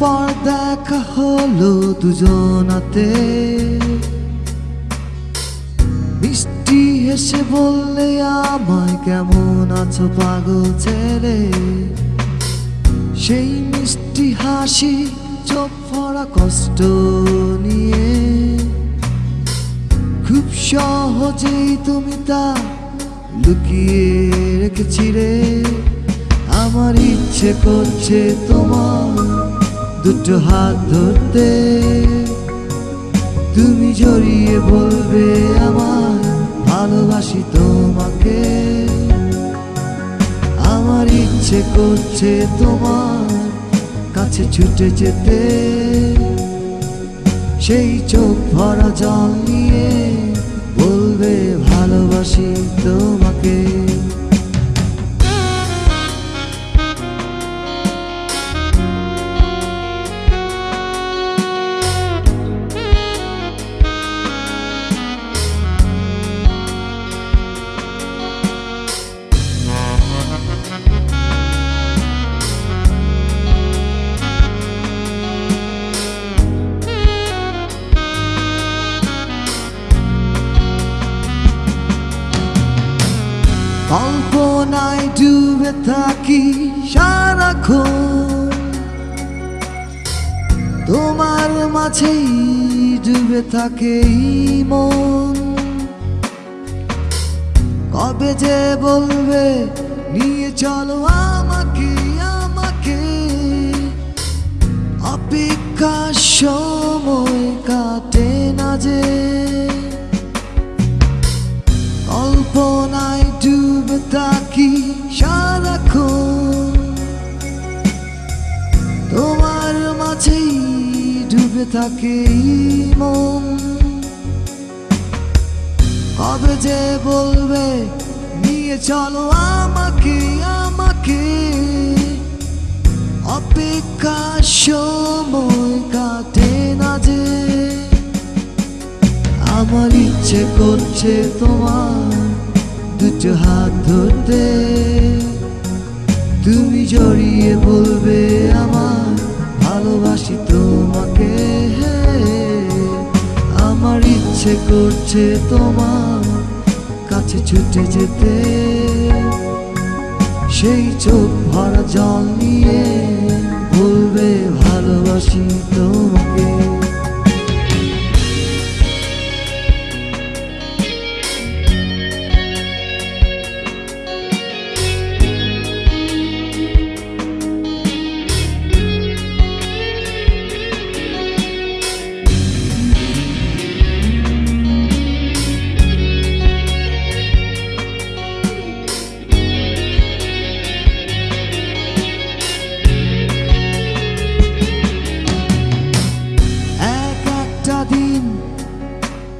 পর দেখা হলো দুজনাতে। মিষ্টি হেসে বললে, আমায় কেমন আছো পাগল ছেলে? সেই মিষ্টি হাসি, চোখ ভরা কষ্ট নিয়ে। খুব সহজেই তুমি তা লুকিয়ে রেখেছি রে আমার ইচ্ছে করছে তোমার দুটো হাত ধরতে তুমি জড়িয়ে বলবে আমার ভালোবাসি তোমাকে। আমার ইচ্ছে করছে তোমার কাছে ছুটে যেতে। সেই চোখ ভরা জল নিয়ে বলবে ভালোবাসি তোমাকে। কল্পনায় ডুবে থাকি সারাক্ষণ। তোমার মাঝেই ডুবে থাকে মন। কবে যে বলবে, নিয়ে চলো আমাকে আমাকে। অপেক্ষা সময় কাটে না যে। কল্পনায় ডুবে থাকি সারাক্ষণ তোমার মাঝেই ডুবে থাকে মন কবে যে বলবে নিয়ে চলো আমাকে আমাকে অপেক্ষার সময় কাটে না যে আমার ইচ্ছে করছে তোমার দুটো হাত ধরতে, তুমি জড়িয়ে বলবে আমার ভালোবাসি তোমাকে আমার ইচ্ছে করছে তোমার কাছে ছুটে যেতে। সেই চোখ ভরা জল নিয়ে বলবে ভালোবাসি তোমাকে।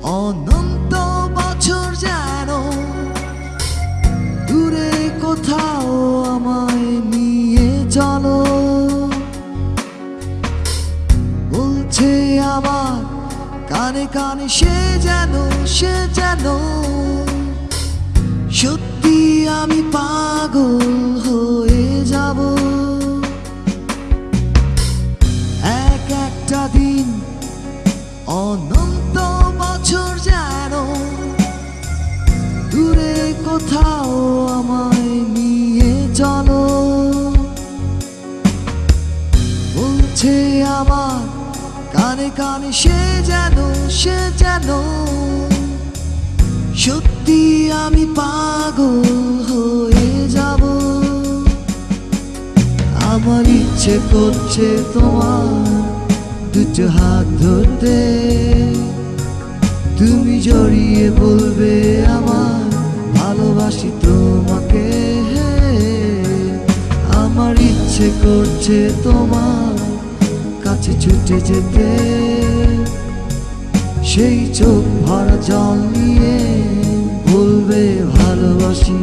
অনন্ত বছর যেন দূরে কোথাও আমায় নিয়ে চলো। বলছে আমার কানে কানে সে যেন সে যেন, সত্যি আমি পাগল হয়ে কোথাও আমায় নিয়ে চলো। বলছে আমার কানে কানে সে যেন সে যেন। সত্যি আমি পাগল হয়ে যাব। আমার ইচ্ছে করছে তোমার দুটো হাত ধরতে। তুমি জড়িয়ে বলবে আমার ভালোবাসি তোমাকে আমার ইচ্ছে করছে তোমার কাছে ছুটে যেতে। সেই চোখ ভরা জল নিয়ে বলবে, ভালোবাসি